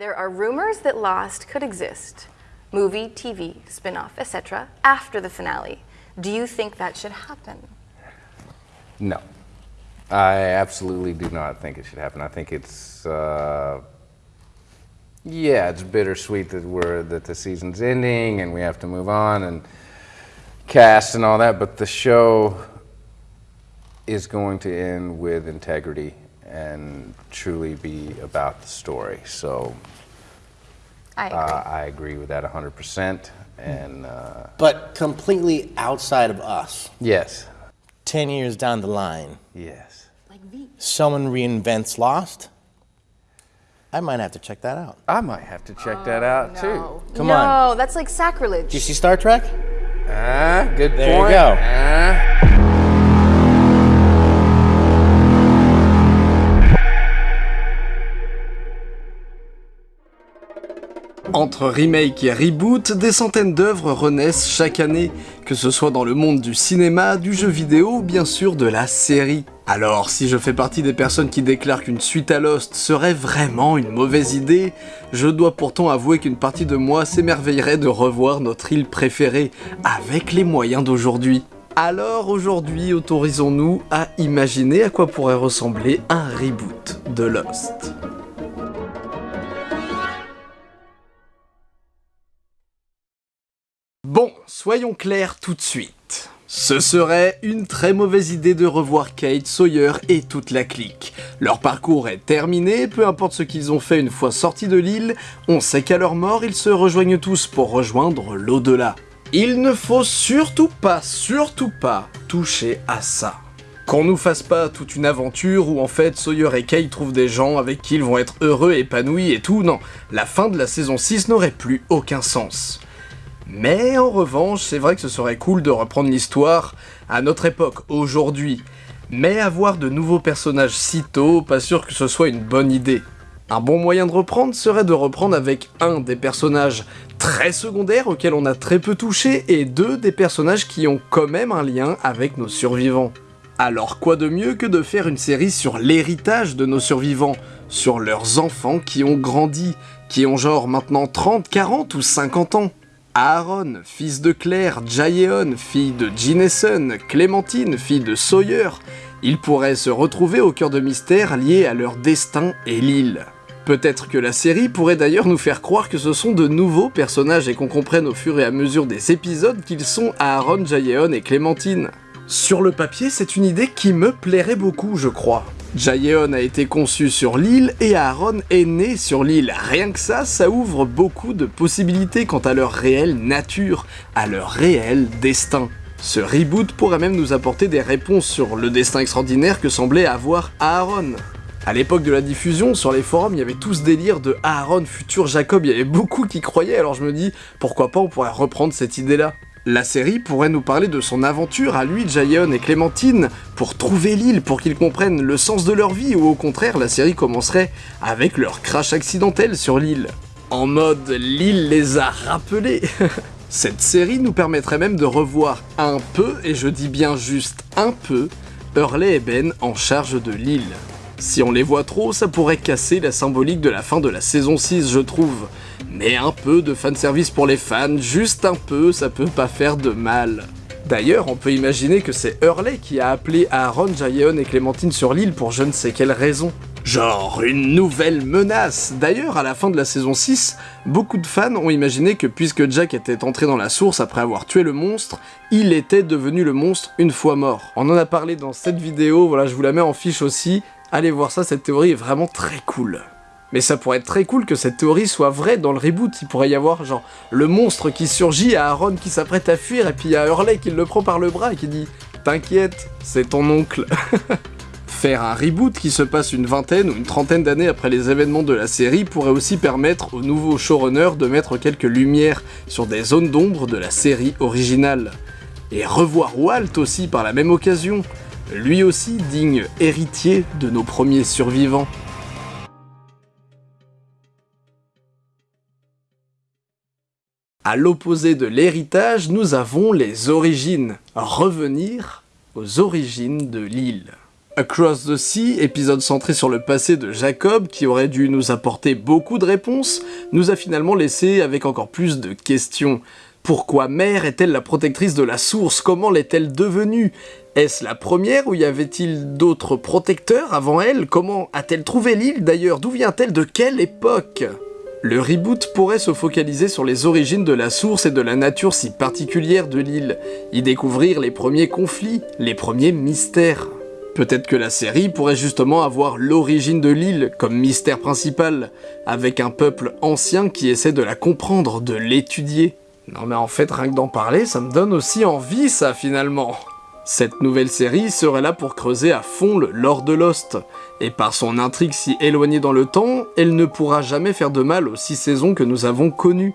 There are rumors that Lost could exist, movie, TV, spin-off, etc., after the finale. Do you think that should happen? No. I absolutely do not think it should happen. I think it's, uh, yeah, it's bittersweet that we're that the season's ending and we have to move on and cast and all that, but the show is going to end with integrity and truly be about the story. So I agree. uh, I agree with that 100%. And uh, But completely outside of us, yes, 10 years down the line, yes. like V. someone reinvents Lost, I might have to check that out. I might have to check that out too. Come no, on. that's like sacrilege. Did you see Star Trek? Ah, good There you go. Ah. Entre remake et reboot, des centaines d'œuvres renaissent chaque année, que ce soit dans le monde du cinéma, du jeu vidéo ou bien sûr de la série. Alors, si je fais partie des personnes qui déclarent qu'une suite à Lost serait vraiment une mauvaise idée, je dois pourtant avouer qu'une partie de moi s'émerveillerait de revoir notre île préférée, avec les moyens d'aujourd'hui. Alors aujourd'hui, autorisons-nous à imaginer à quoi pourrait ressembler un reboot de Lost. Bon, soyons clairs tout de suite. Ce serait une très mauvaise idée de revoir Kate, Sawyer et toute la clique. Leur parcours est terminé, peu importe ce qu'ils ont fait une fois sortis de l'île, on sait qu'à leur mort, ils se rejoignent tous pour rejoindre l'au-delà. Il ne faut surtout pas, surtout pas, toucher à ça. Qu'on nous fasse pas toute une aventure où en fait Sawyer et Kate trouvent des gens avec qui ils vont être heureux, épanouis et tout, non. La fin de la saison 6 n'aurait plus aucun sens. Mais en revanche, c'est vrai que ce serait cool de reprendre l'histoire à notre époque, aujourd'hui. Mais avoir de nouveaux personnages si tôt, pas sûr que ce soit une bonne idée. Un bon moyen de reprendre serait de reprendre avec un des personnages très secondaires auxquels on a très peu touché et deux des personnages qui ont quand même un lien avec nos survivants. Alors quoi de mieux que de faire une série sur l'héritage de nos survivants, sur leurs enfants qui ont grandi, qui ont genre maintenant 30, 40 ou 50 ans? Aaron, fils de Claire, Jaeon, fille de Gineson, Clémentine, fille de Sawyer, ils pourraient se retrouver au cœur de mystères liés à leur destin et l'île. Peut-être que la série pourrait d'ailleurs nous faire croire que ce sont de nouveaux personnages et qu'on comprenne au fur et à mesure des épisodes qu'ils sont Aaron, Jaeon et Clémentine. Sur le papier, c'est une idée qui me plairait beaucoup, je crois. Jaeon a été conçu sur l'île et Aaron est né sur l'île. Rien que ça, ça ouvre beaucoup de possibilités quant à leur réelle nature, à leur réel destin. Ce reboot pourrait même nous apporter des réponses sur le destin extraordinaire que semblait avoir Aaron. À l'époque de la diffusion, sur les forums, il y avait tout ce délire de Aaron, futur Jacob, il y avait beaucoup qui croyaient, alors je me dis, pourquoi pas on pourrait reprendre cette idée-là la série pourrait nous parler de son aventure à lui, Jaeon et Clémentine, pour trouver l'île, pour qu'ils comprennent le sens de leur vie, ou au contraire, la série commencerait avec leur crash accidentel sur l'île. En mode, l'île les a rappelés Cette série nous permettrait même de revoir un peu, et je dis bien juste un peu, Hurley et Ben en charge de l'île. Si on les voit trop, ça pourrait casser la symbolique de la fin de la saison 6, je trouve. Mais un peu de fanservice pour les fans, juste un peu, ça peut pas faire de mal. D'ailleurs, on peut imaginer que c'est Hurley qui a appelé Aaron, Jaeon et Clémentine sur l'île pour je ne sais quelle raison. Genre une nouvelle menace D'ailleurs, à la fin de la saison 6, beaucoup de fans ont imaginé que puisque Jack était entré dans la source après avoir tué le monstre, il était devenu le monstre une fois mort. On en a parlé dans cette vidéo, voilà, je vous la mets en fiche aussi. Allez voir ça, cette théorie est vraiment très cool. Mais ça pourrait être très cool que cette théorie soit vraie dans le reboot. Il pourrait y avoir genre le monstre qui surgit à Aaron qui s'apprête à fuir et puis il y Hurley qui le prend par le bras et qui dit T'inquiète, c'est ton oncle. Faire un reboot qui se passe une vingtaine ou une trentaine d'années après les événements de la série pourrait aussi permettre au nouveau showrunner de mettre quelques lumières sur des zones d'ombre de la série originale. Et revoir Walt aussi par la même occasion, lui aussi digne héritier de nos premiers survivants. À l'opposé de l'héritage, nous avons les origines. Revenir aux origines de l'île. Across the Sea, épisode centré sur le passé de Jacob, qui aurait dû nous apporter beaucoup de réponses, nous a finalement laissé avec encore plus de questions. Pourquoi Mère est-elle la protectrice de la source? Comment l'est-elle devenue? Est-ce la première ou y avait-il d'autres protecteurs avant elle? Comment a-t-elle trouvé l'île d'ailleurs? D'où vient-elle? De quelle époque? Le reboot pourrait se focaliser sur les origines de la source et de la nature si particulière de l'île, y découvrir les premiers conflits, les premiers mystères. Peut-être que la série pourrait justement avoir l'origine de l'île comme mystère principal, avec un peuple ancien qui essaie de la comprendre, de l'étudier. Non mais en fait, rien que d'en parler, ça me donne aussi envie ça finalement. Cette nouvelle série serait là pour creuser à fond le lore de Lost, et par son intrigue si éloignée dans le temps, elle ne pourra jamais faire de mal aux six saisons que nous avons connues.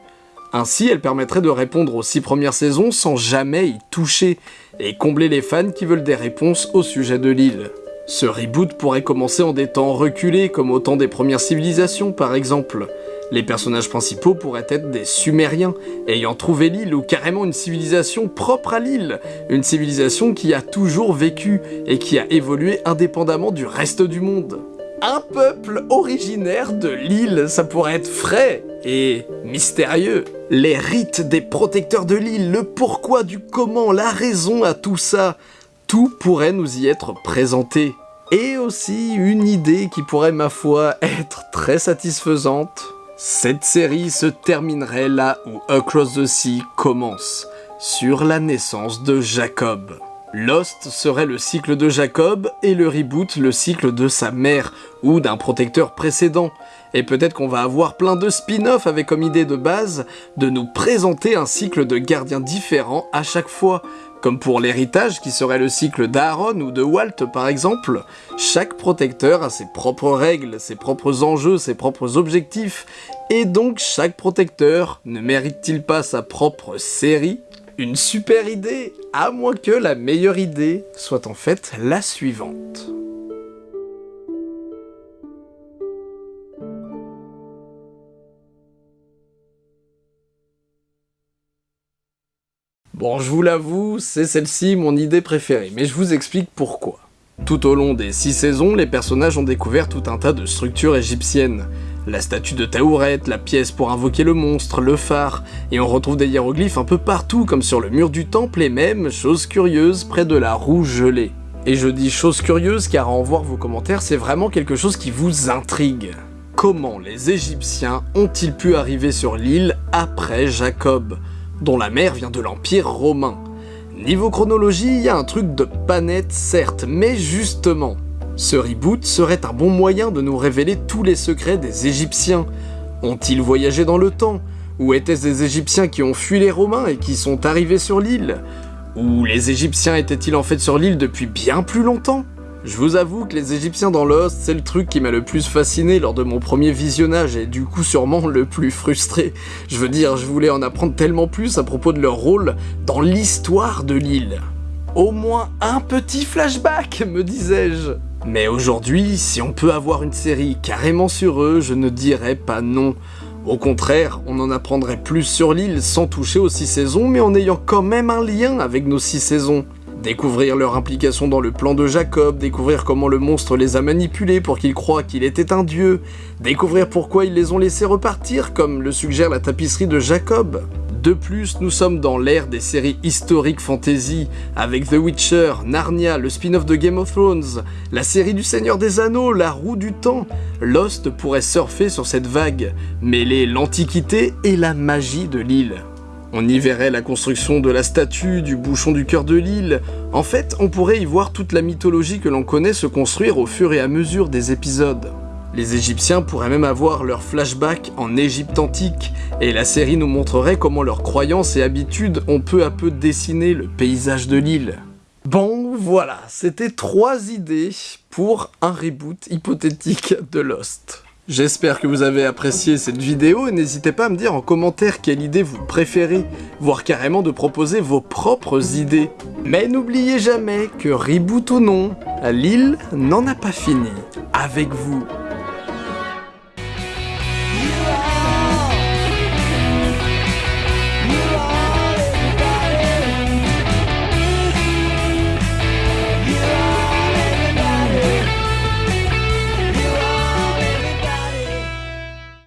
Ainsi, elle permettrait de répondre aux six premières saisons sans jamais y toucher, et combler les fans qui veulent des réponses au sujet de l'île. Ce reboot pourrait commencer en des temps reculés, comme au temps des premières civilisations par exemple. Les personnages principaux pourraient être des Sumériens, ayant trouvé l'île ou carrément une civilisation propre à l'île, une civilisation qui a toujours vécu et qui a évolué indépendamment du reste du monde. Un peuple originaire de l'île, ça pourrait être frais et mystérieux. Les rites des protecteurs de l'île, le pourquoi du comment, la raison à tout ça, tout pourrait nous y être présenté. Et aussi une idée qui pourrait, ma foi, être très satisfaisante. Cette série se terminerait là où Across the Sea commence, sur la naissance de Jacob. Lost serait le cycle de Jacob et le reboot le cycle de sa mère ou d'un protecteur précédent. Et peut-être qu'on va avoir plein de spin-offs avec comme idée de base de nous présenter un cycle de gardiens différents à chaque fois, comme pour l'héritage qui serait le cycle d'Aaron ou de Walt par exemple, chaque protecteur a ses propres règles, ses propres enjeux, ses propres objectifs, et donc chaque protecteur ne mérite-t-il pas sa propre série? Une super idée, à moins que la meilleure idée soit en fait la suivante. Bon, je vous l'avoue, c'est celle-ci mon idée préférée, mais je vous explique pourquoi. Tout au long des six saisons, les personnages ont découvert tout un tas de structures égyptiennes. La statue de Taouret, la pièce pour invoquer le monstre, le phare, et on retrouve des hiéroglyphes un peu partout, comme sur le mur du temple et même, chose curieuse, près de la roue gelée. Et je dis chose curieuse car en voir vos commentaires, c'est vraiment quelque chose qui vous intrigue. Comment les Égyptiens ont-ils pu arriver sur l'île après Jacob? Dont la mère vient de l'Empire romain. Niveau chronologie, il y a un truc de pas certes, mais justement, ce reboot serait un bon moyen de nous révéler tous les secrets des Égyptiens. Ont-ils voyagé dans le temps? Ou étaient-ce des Égyptiens qui ont fui les Romains et qui sont arrivés sur l'île? Ou les Égyptiens étaient-ils en fait sur l'île depuis bien plus longtemps? Je vous avoue que les Égyptiens dans Lost, c'est le truc qui m'a le plus fasciné lors de mon premier visionnage et du coup sûrement le plus frustré. Je veux dire, je voulais en apprendre tellement plus à propos de leur rôle dans l'histoire de l'île. Au moins un petit flashback, me disais-je. Mais aujourd'hui, si on peut avoir une série carrément sur eux, je ne dirais pas non. Au contraire, on en apprendrait plus sur l'île sans toucher aux six saisons, mais en ayant quand même un lien avec nos six saisons. Découvrir leur implication dans le plan de Jacob, découvrir comment le monstre les a manipulés pour qu'ils croient qu'il était un dieu, découvrir pourquoi ils les ont laissés repartir, comme le suggère la tapisserie de Jacob. De plus, nous sommes dans l'ère des séries historiques fantasy, avec The Witcher, Narnia, le spin-off de Game of Thrones, la série du Seigneur des Anneaux, La Roue du Temps. Lost pourrait surfer sur cette vague, mêler l'antiquité et la magie de l'île. On y verrait la construction de la statue, du bouchon du cœur de l'île. En fait, on pourrait y voir toute la mythologie que l'on connaît se construire au fur et à mesure des épisodes. Les Égyptiens pourraient même avoir leur flashback en Égypte antique, et la série nous montrerait comment leurs croyances et habitudes ont peu à peu dessiné le paysage de l'île. Bon, voilà, c'était trois idées pour un reboot hypothétique de Lost. J'espère que vous avez apprécié cette vidéo et n'hésitez pas à me dire en commentaire quelle idée vous préférez, voire carrément de proposer vos propres idées. Mais n'oubliez jamais que Reboot ou non, Lille n'en a pas fini. Avec vous.